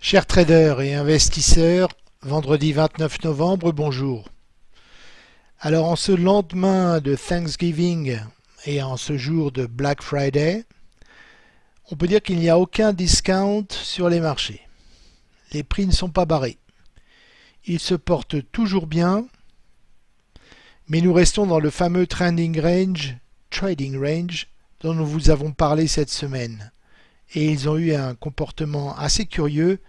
Chers traders et investisseurs, vendredi 29 novembre, bonjour. Alors en ce lendemain de Thanksgiving et en ce jour de Black Friday, on peut dire qu'il n'y a aucun discount sur les marchés. Les prix ne sont pas barrés. Ils se portent toujours bien, mais nous restons dans le fameux trending range, trading range, dont nous vous avons parlé cette semaine et ils ont eu un comportement assez curieux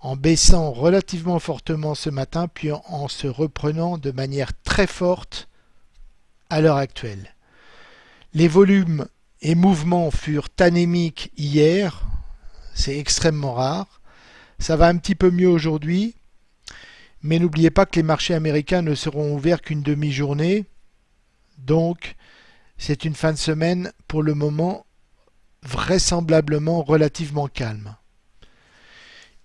en baissant relativement fortement ce matin puis en se reprenant de manière très forte à l'heure actuelle. Les volumes et mouvements furent anémiques hier, c'est extrêmement rare. Ça va un petit peu mieux aujourd'hui, mais n'oubliez pas que les marchés américains ne seront ouverts qu'une demi-journée, donc c'est une fin de semaine pour le moment vraisemblablement relativement calme.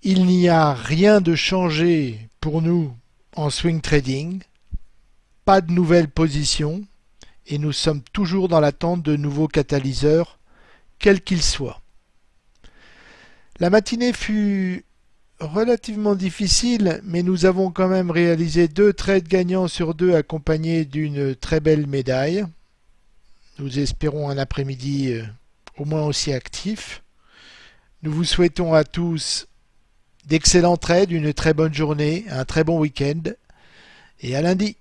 Il n'y a rien de changé pour nous en swing trading, pas de nouvelles positions et nous sommes toujours dans l'attente de nouveaux catalyseurs, quels qu'ils soient. La matinée fut relativement difficile, mais nous avons quand même réalisé deux trades gagnants sur deux accompagnés d'une très belle médaille. Nous espérons un après-midi euh, au moins aussi actif. Nous vous souhaitons à tous d'excellents trades, une très bonne journée, un très bon week-end et à lundi.